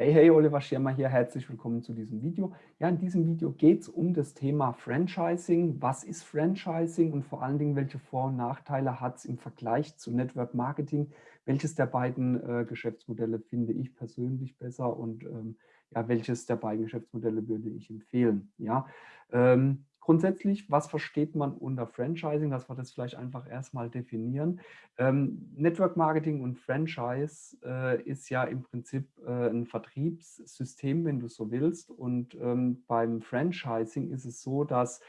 Hey, hey, Oliver Schirmer hier, herzlich willkommen zu diesem Video. Ja, in diesem Video geht es um das Thema Franchising. Was ist Franchising und vor allen Dingen, welche Vor- und Nachteile hat es im Vergleich zu Network Marketing? Welches der beiden äh, Geschäftsmodelle finde ich persönlich besser und ähm, ja, welches der beiden Geschäftsmodelle würde ich empfehlen? Ja, ähm, Grundsätzlich, was versteht man unter Franchising, dass wir das vielleicht einfach erstmal definieren. Ähm, Network Marketing und Franchise äh, ist ja im Prinzip äh, ein Vertriebssystem, wenn du so willst. Und ähm, beim Franchising ist es so, dass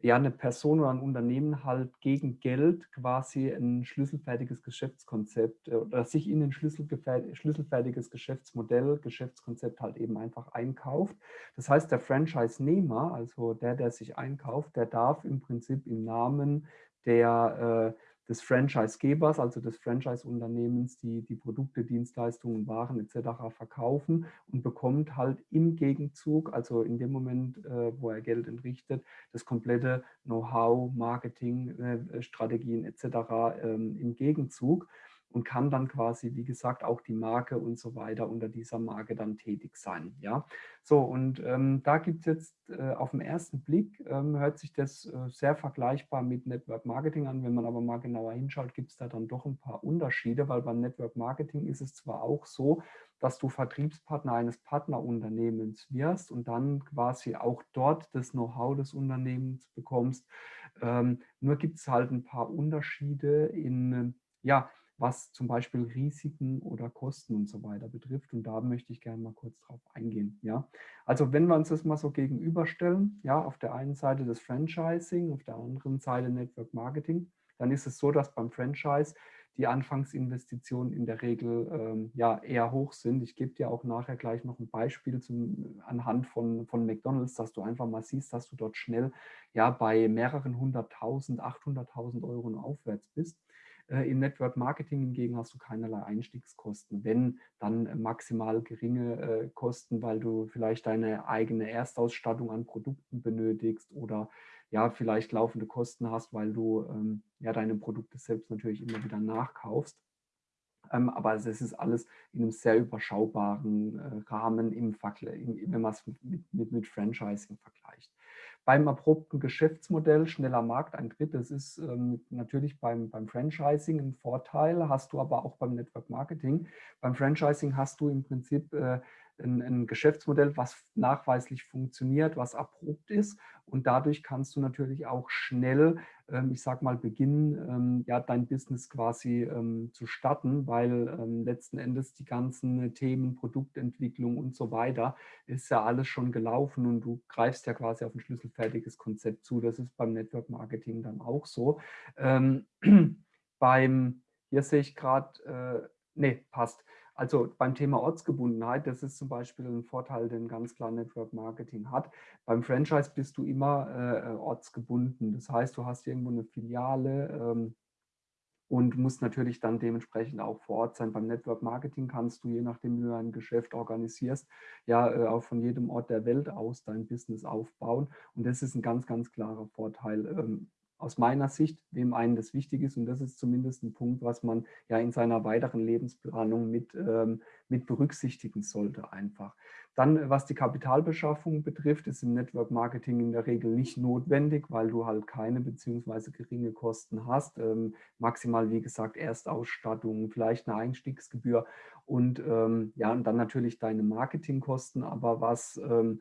ja eine Person oder ein Unternehmen halt gegen Geld quasi ein schlüsselfertiges Geschäftskonzept äh, oder sich in ein schlüsselfertiges Geschäftsmodell, Geschäftskonzept halt eben einfach einkauft. Das heißt, der Franchise-Nehmer, also der, der sich einkauft, der darf im Prinzip im Namen der äh, des Franchisegebers, also des Franchise-Unternehmens, die die Produkte, Dienstleistungen, Waren etc. verkaufen und bekommt halt im Gegenzug, also in dem Moment, äh, wo er Geld entrichtet, das komplette Know-how, Marketing, äh, Strategien etc. Ähm, im Gegenzug und kann dann quasi, wie gesagt, auch die Marke und so weiter unter dieser Marke dann tätig sein. Ja, so und ähm, da gibt es jetzt äh, auf den ersten Blick, ähm, hört sich das äh, sehr vergleichbar mit Network Marketing an. Wenn man aber mal genauer hinschaut, gibt es da dann doch ein paar Unterschiede, weil beim Network Marketing ist es zwar auch so, dass du Vertriebspartner eines Partnerunternehmens wirst und dann quasi auch dort das Know-how des Unternehmens bekommst. Ähm, nur gibt es halt ein paar Unterschiede in, ja, was zum Beispiel Risiken oder Kosten und so weiter betrifft. Und da möchte ich gerne mal kurz drauf eingehen. Ja? Also wenn wir uns das mal so gegenüberstellen, ja, auf der einen Seite das Franchising, auf der anderen Seite Network Marketing, dann ist es so, dass beim Franchise die Anfangsinvestitionen in der Regel ähm, ja, eher hoch sind. Ich gebe dir auch nachher gleich noch ein Beispiel zum, anhand von, von McDonalds, dass du einfach mal siehst, dass du dort schnell ja, bei mehreren hunderttausend, 800.000 Euro aufwärts bist. Äh, Im Network Marketing hingegen hast du keinerlei Einstiegskosten, wenn dann maximal geringe äh, Kosten, weil du vielleicht deine eigene Erstausstattung an Produkten benötigst oder ja, vielleicht laufende Kosten hast, weil du ähm, ja deine Produkte selbst natürlich immer wieder nachkaufst. Ähm, aber es ist alles in einem sehr überschaubaren äh, Rahmen, im wenn man es mit, mit, mit Franchising vergleicht. Beim abrupten Geschäftsmodell, schneller Markteintritt, das ist ähm, natürlich beim, beim Franchising ein Vorteil, hast du aber auch beim Network Marketing. Beim Franchising hast du im Prinzip äh, ein, ein, Geschäftsmodell, was nachweislich funktioniert, was abrupt ist und dadurch kannst du natürlich auch schnell, ähm, ich sag mal, beginnen, ähm, ja, dein Business quasi ähm, zu starten, weil ähm, letzten Endes die ganzen Themen, Produktentwicklung und so weiter, ist ja alles schon gelaufen und du greifst ja quasi auf ein schlüsselfertiges Konzept zu. Das ist beim Network Marketing dann auch so. Ähm, beim, hier sehe ich gerade, äh, nee, passt. Also beim Thema Ortsgebundenheit, das ist zum Beispiel ein Vorteil, den ganz klar Network Marketing hat. Beim Franchise bist du immer äh, ortsgebunden. Das heißt, du hast irgendwo eine Filiale ähm, und musst natürlich dann dementsprechend auch vor Ort sein. Beim Network Marketing kannst du, je nachdem wie du ein Geschäft organisierst, ja äh, auch von jedem Ort der Welt aus dein Business aufbauen. Und das ist ein ganz, ganz klarer Vorteil. Aus meiner Sicht, wem einen das wichtig ist. Und das ist zumindest ein Punkt, was man ja in seiner weiteren Lebensplanung mit, ähm, mit berücksichtigen sollte einfach. Dann, was die Kapitalbeschaffung betrifft, ist im Network Marketing in der Regel nicht notwendig, weil du halt keine beziehungsweise geringe Kosten hast. Ähm, maximal, wie gesagt, Erstausstattung, vielleicht eine Einstiegsgebühr und ähm, ja, und dann natürlich deine Marketingkosten. Aber was ähm,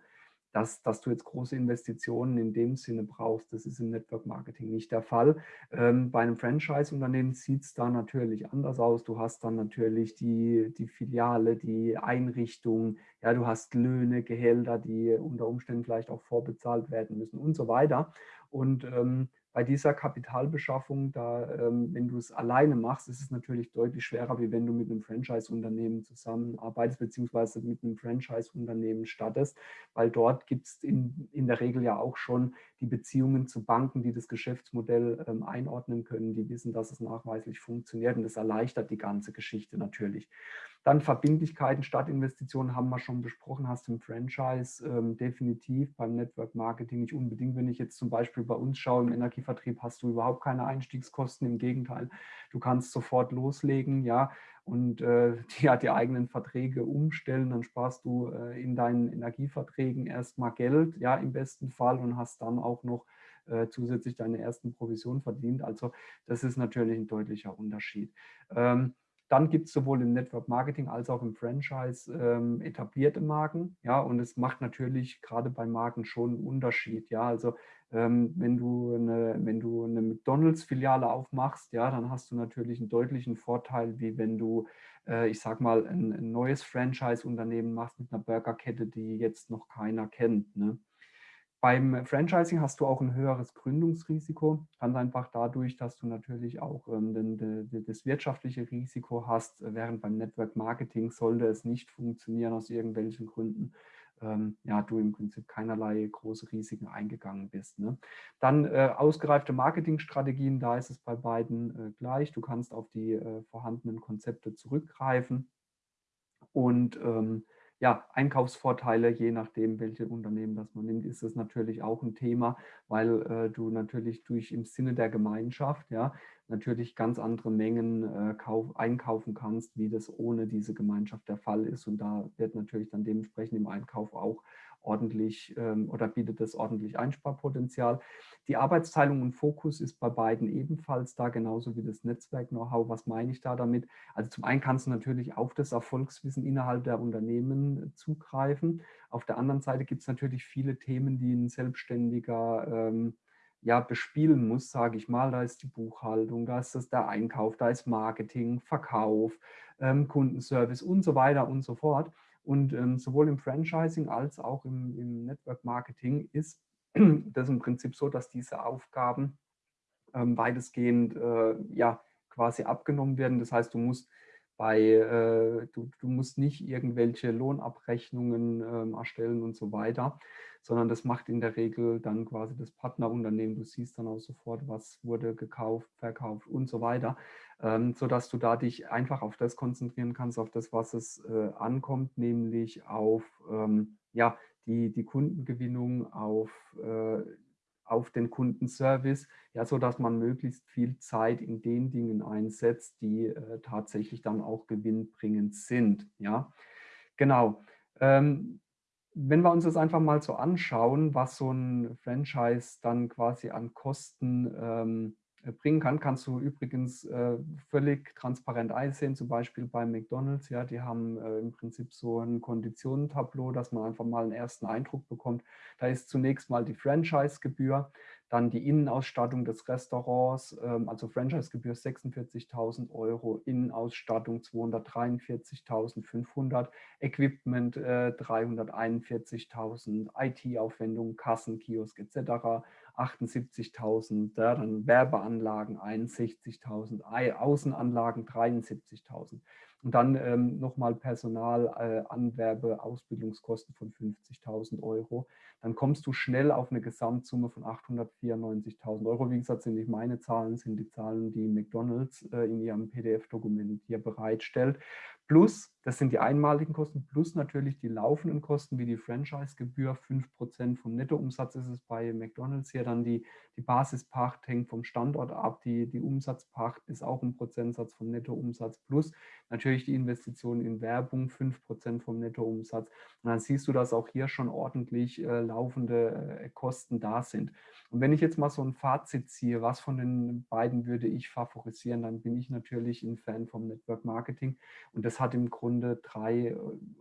dass, dass du jetzt große Investitionen in dem Sinne brauchst. Das ist im Network Marketing nicht der Fall. Ähm, bei einem Franchise-Unternehmen sieht es da natürlich anders aus. Du hast dann natürlich die, die Filiale, die Einrichtung, ja, du hast Löhne, Gehälter, die unter Umständen vielleicht auch vorbezahlt werden müssen und so weiter. Und ähm, bei dieser Kapitalbeschaffung, da, ähm, wenn du es alleine machst, ist es natürlich deutlich schwerer, wie wenn du mit einem Franchise-Unternehmen zusammenarbeitest, beziehungsweise mit einem Franchise-Unternehmen startest, weil dort gibt es in, in der Regel ja auch schon die Beziehungen zu Banken, die das Geschäftsmodell ähm, einordnen können, die wissen, dass es nachweislich funktioniert und das erleichtert die ganze Geschichte natürlich. Dann Verbindlichkeiten statt Investitionen haben wir schon besprochen, hast im Franchise ähm, definitiv beim Network Marketing nicht unbedingt. Wenn ich jetzt zum Beispiel bei uns schaue, im Energievertrieb hast du überhaupt keine Einstiegskosten, im Gegenteil, du kannst sofort loslegen, ja, und äh, die, ja, die eigenen Verträge umstellen, dann sparst du äh, in deinen Energieverträgen erstmal Geld, ja, im besten Fall und hast dann auch noch äh, zusätzlich deine ersten Provisionen verdient. Also das ist natürlich ein deutlicher Unterschied. Ähm, dann gibt es sowohl im Network Marketing als auch im Franchise ähm, etablierte Marken. Ja, und es macht natürlich gerade bei Marken schon einen Unterschied. Ja, also ähm, wenn, du eine, wenn du eine McDonalds-Filiale aufmachst, ja, dann hast du natürlich einen deutlichen Vorteil, wie wenn du, äh, ich sag mal, ein, ein neues Franchise-Unternehmen machst mit einer Burgerkette, die jetzt noch keiner kennt. Ne? Beim Franchising hast du auch ein höheres Gründungsrisiko, ganz einfach dadurch, dass du natürlich auch ähm, das wirtschaftliche Risiko hast, während beim Network Marketing sollte es nicht funktionieren aus irgendwelchen Gründen, ähm, ja, du im Prinzip keinerlei große Risiken eingegangen bist. Ne? Dann äh, ausgereifte Marketingstrategien, da ist es bei beiden äh, gleich. Du kannst auf die äh, vorhandenen Konzepte zurückgreifen und ähm, ja, Einkaufsvorteile, je nachdem, welche Unternehmen das man nimmt, ist das natürlich auch ein Thema, weil äh, du natürlich durch im Sinne der Gemeinschaft ja natürlich ganz andere Mengen äh, kauf, einkaufen kannst, wie das ohne diese Gemeinschaft der Fall ist. Und da wird natürlich dann dementsprechend im Einkauf auch ordentlich ähm, oder bietet das ordentlich Einsparpotenzial. Die Arbeitsteilung und Fokus ist bei beiden ebenfalls da, genauso wie das Netzwerk-Know-how. Was meine ich da damit? Also zum einen kannst du natürlich auf das Erfolgswissen innerhalb der Unternehmen zugreifen. Auf der anderen Seite gibt es natürlich viele Themen, die ein Selbstständiger ähm, ja, bespielen muss, sage ich mal. Da ist die Buchhaltung, da ist das der Einkauf, da ist Marketing, Verkauf, ähm, Kundenservice und so weiter und so fort. Und ähm, sowohl im Franchising als auch im, im, Network Marketing ist das im Prinzip so, dass diese Aufgaben ähm, weitestgehend äh, ja, quasi abgenommen werden. Das heißt, du musst bei, äh, du, du musst nicht irgendwelche Lohnabrechnungen äh, erstellen und so weiter, sondern das macht in der Regel dann quasi das Partnerunternehmen. Du siehst dann auch sofort, was wurde gekauft, verkauft und so weiter, ähm, sodass du da dich einfach auf das konzentrieren kannst, auf das, was es äh, ankommt, nämlich auf ähm, ja, die, die Kundengewinnung, auf äh, auf den Kundenservice, ja, so dass man möglichst viel Zeit in den Dingen einsetzt, die äh, tatsächlich dann auch gewinnbringend sind. Ja, genau. Ähm, wenn wir uns das einfach mal so anschauen, was so ein Franchise dann quasi an Kosten ähm, äh, bringen kann, kannst du übrigens äh, völlig transparent einsehen, zum Beispiel bei McDonalds. Ja, die haben äh, im Prinzip so ein Konditionentableau, dass man einfach mal einen ersten Eindruck bekommt. Da ist zunächst mal die Franchise-Gebühr, dann die Innenausstattung des Restaurants, ähm, also Franchise-Gebühr 46.000 Euro, Innenausstattung 243.500, Equipment äh, 341.000, IT-Aufwendungen, Kassen, Kiosk etc. 78.000, ja, dann Werbeanlagen 61.000, Außenanlagen 73.000 und dann ähm, nochmal Personal, äh, Anwerbe, Ausbildungskosten von 50.000 Euro. Dann kommst du schnell auf eine Gesamtsumme von 894.000 Euro. Wie gesagt, sind nicht meine Zahlen, sind die Zahlen, die McDonalds äh, in ihrem PDF-Dokument hier bereitstellt. Plus, das sind die einmaligen Kosten, plus natürlich die laufenden Kosten wie die Franchise-Gebühr, 5% vom Nettoumsatz ist es bei McDonalds hier, dann die, die Basispacht hängt vom Standort ab, die, die Umsatzpacht ist auch ein Prozentsatz vom Nettoumsatz, plus natürlich die Investitionen in Werbung, 5% vom Nettoumsatz. Und dann siehst du, dass auch hier schon ordentlich äh, laufende äh, Kosten da sind. Und wenn ich jetzt mal so ein Fazit ziehe, was von den beiden würde ich favorisieren, dann bin ich natürlich ein Fan vom Network Marketing und das hat im Grunde drei,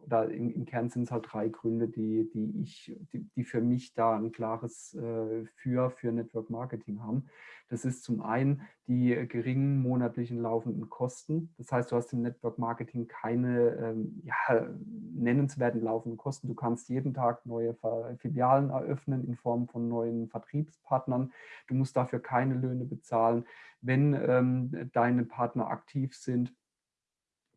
oder im, im Kern sind es halt drei Gründe, die, die ich, die, die für mich da ein klares äh, Für für Network Marketing haben. Das ist zum einen die geringen monatlichen laufenden Kosten. Das heißt, du hast im Network Marketing keine ähm, ja, nennenswerten laufenden Kosten. Du kannst jeden Tag neue Filialen eröffnen in Form von neuen Vertriebspartnern. Du musst dafür keine Löhne bezahlen. Wenn ähm, deine Partner aktiv sind,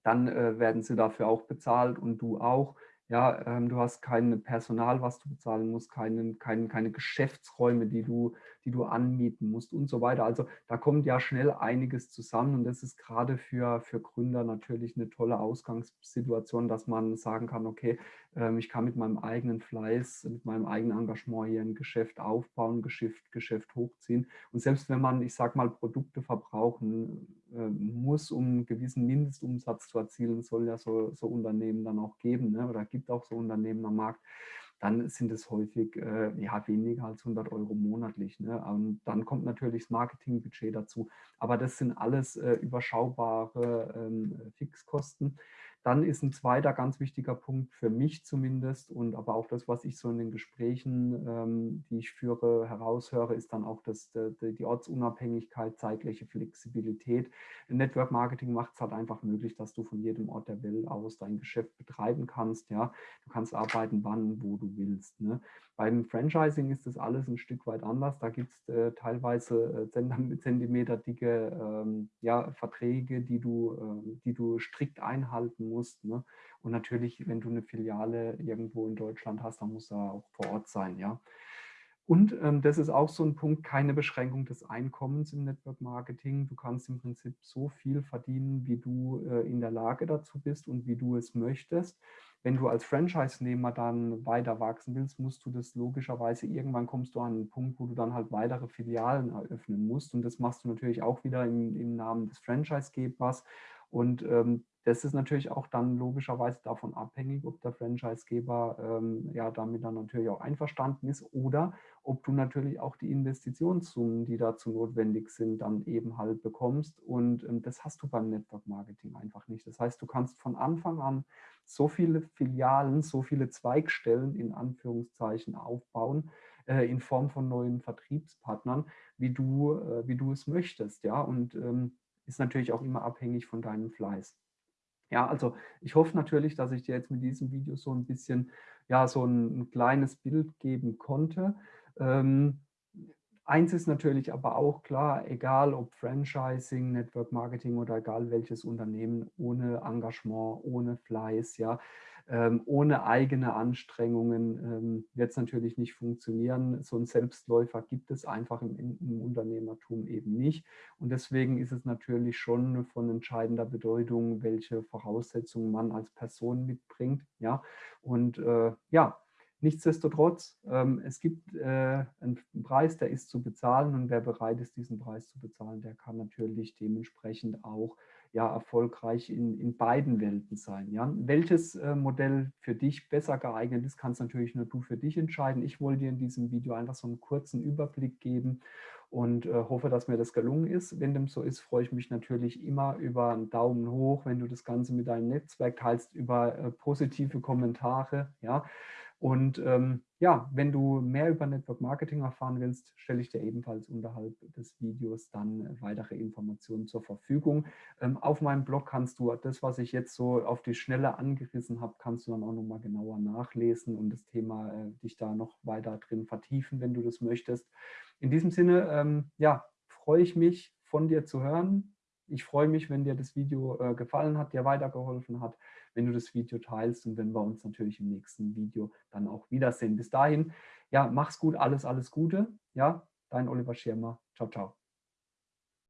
dann äh, werden sie dafür auch bezahlt und du auch. Ja, ähm, du hast kein Personal, was du bezahlen musst, keinen, kein, keine Geschäftsräume, die du, die du anmieten musst und so weiter. Also da kommt ja schnell einiges zusammen und das ist gerade für, für Gründer natürlich eine tolle Ausgangssituation, dass man sagen kann, okay, ähm, ich kann mit meinem eigenen Fleiß, mit meinem eigenen Engagement hier ein Geschäft aufbauen, Geschäft, Geschäft hochziehen. Und selbst wenn man, ich sage mal, Produkte verbrauchen muss, um einen gewissen Mindestumsatz zu erzielen, soll ja so, so Unternehmen dann auch geben ne? oder gibt auch so Unternehmen am Markt, dann sind es häufig äh, ja, weniger als 100 Euro monatlich. Ne? Und dann kommt natürlich das Marketingbudget dazu. Aber das sind alles äh, überschaubare ähm, Fixkosten. Dann ist ein zweiter ganz wichtiger Punkt für mich zumindest und aber auch das, was ich so in den Gesprächen, ähm, die ich führe, heraushöre, ist dann auch das, die, die Ortsunabhängigkeit, zeitliche Flexibilität. Network Marketing macht es halt einfach möglich, dass du von jedem Ort der Welt aus dein Geschäft betreiben kannst. Ja? Du kannst arbeiten, wann, wo du willst. Ne? Beim Franchising ist das alles ein Stück weit anders. Da gibt es äh, teilweise äh, Zentimeter dicke ähm, ja, Verträge, die du, äh, die du strikt einhalten musst. Ne? Und natürlich, wenn du eine Filiale irgendwo in Deutschland hast, dann muss er auch vor Ort sein. Ja? Und ähm, das ist auch so ein Punkt, keine Beschränkung des Einkommens im Network Marketing. Du kannst im Prinzip so viel verdienen, wie du äh, in der Lage dazu bist und wie du es möchtest. Wenn du als Franchise-Nehmer dann weiter wachsen willst, musst du das logischerweise, irgendwann kommst du an einen Punkt, wo du dann halt weitere Filialen eröffnen musst. Und das machst du natürlich auch wieder im, im Namen des Franchise-Gebers. Und ähm, das ist natürlich auch dann logischerweise davon abhängig, ob der Franchisegeber ähm, ja damit dann natürlich auch einverstanden ist oder ob du natürlich auch die Investitionssummen, die dazu notwendig sind, dann eben halt bekommst. Und ähm, das hast du beim Network Marketing einfach nicht. Das heißt, du kannst von Anfang an so viele Filialen, so viele Zweigstellen in Anführungszeichen aufbauen, äh, in Form von neuen Vertriebspartnern, wie du, äh, wie du es möchtest. Ja, und ähm, ist natürlich auch immer abhängig von deinem Fleiß. Ja, also ich hoffe natürlich, dass ich dir jetzt mit diesem Video so ein bisschen, ja, so ein, ein kleines Bild geben konnte. Ähm, eins ist natürlich aber auch klar, egal ob Franchising, Network Marketing oder egal welches Unternehmen, ohne Engagement, ohne Fleiß, ja, ähm, ohne eigene Anstrengungen ähm, wird es natürlich nicht funktionieren. So ein Selbstläufer gibt es einfach im, im, Unternehmertum eben nicht. Und deswegen ist es natürlich schon von entscheidender Bedeutung, welche Voraussetzungen man als Person mitbringt. Ja? Und äh, ja, Nichtsdestotrotz, ähm, es gibt äh, einen Preis, der ist zu bezahlen und wer bereit ist, diesen Preis zu bezahlen, der kann natürlich dementsprechend auch ja, erfolgreich in, in beiden Welten sein. Ja? Welches äh, Modell für dich besser geeignet ist, kannst natürlich nur du für dich entscheiden. Ich wollte dir in diesem Video einfach so einen kurzen Überblick geben und äh, hoffe, dass mir das gelungen ist. Wenn dem so ist, freue ich mich natürlich immer über einen Daumen hoch, wenn du das Ganze mit deinem Netzwerk teilst, über äh, positive Kommentare. Ja? Und ähm, ja, wenn du mehr über Network Marketing erfahren willst, stelle ich dir ebenfalls unterhalb des Videos dann äh, weitere Informationen zur Verfügung. Ähm, auf meinem Blog kannst du das, was ich jetzt so auf die Schnelle angerissen habe, kannst du dann auch nochmal genauer nachlesen und das Thema äh, dich da noch weiter drin vertiefen, wenn du das möchtest. In diesem Sinne, ähm, ja, freue ich mich von dir zu hören. Ich freue mich, wenn dir das Video äh, gefallen hat, dir weitergeholfen hat wenn du das Video teilst und wenn wir uns natürlich im nächsten Video dann auch wiedersehen. Bis dahin, ja, mach's gut, alles, alles Gute. Ja, dein Oliver Schirmer. Ciao, ciao.